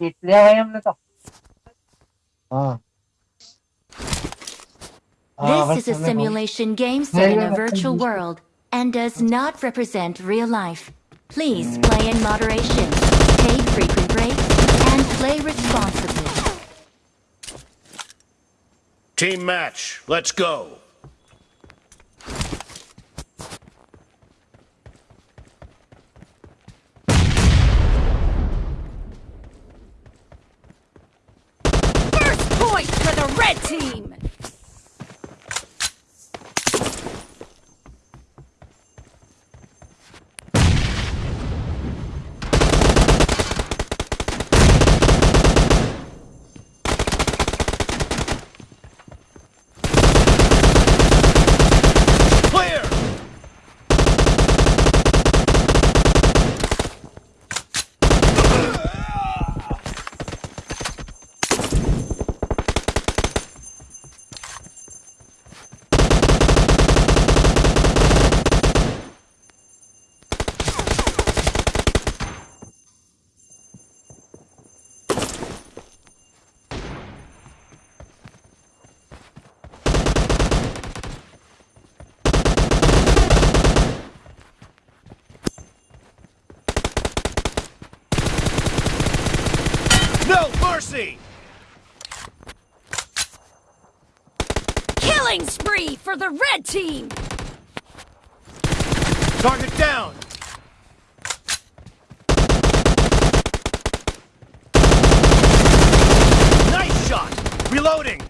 Titriya ayam na to. This is a simulation game set in a Yeah, yeah, virtual world and does not represent real life. Please play in moderation, take frequent breaks, and play responsibly. Team match, let's go. Red team! Mercy! Killing spree for the red team! Target down! Nice shot! Reloading!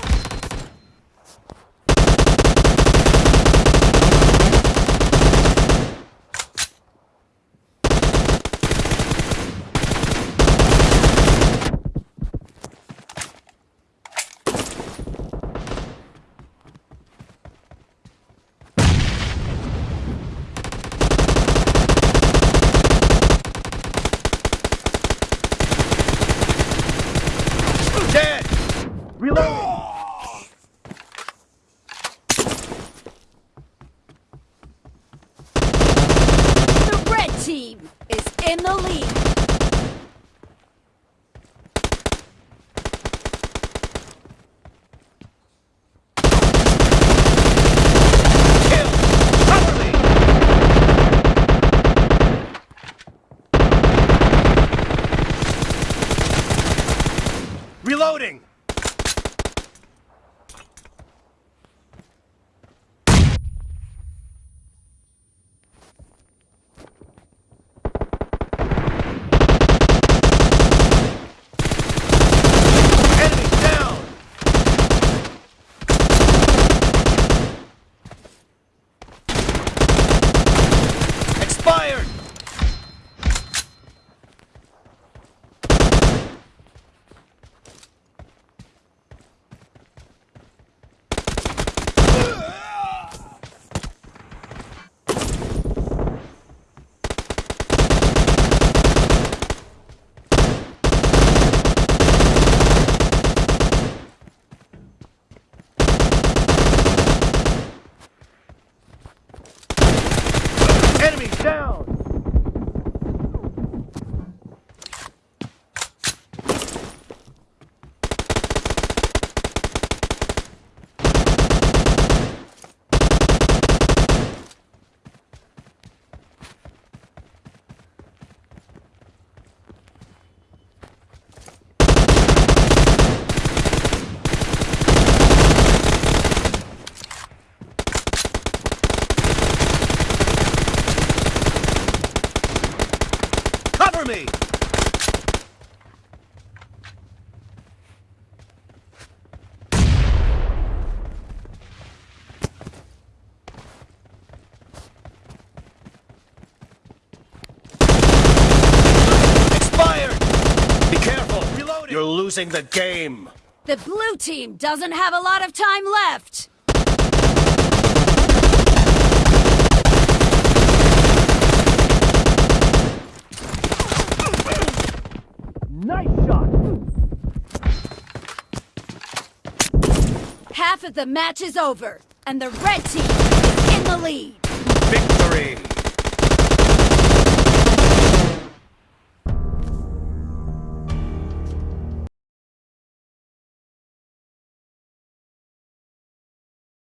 team is in the lead. Down! Me! Expired! Be careful! Reloading! You're losing the game! The blue team doesn't have a lot of time left. Nice shot! Half of the match is over, and the red team is in the lead. Victory!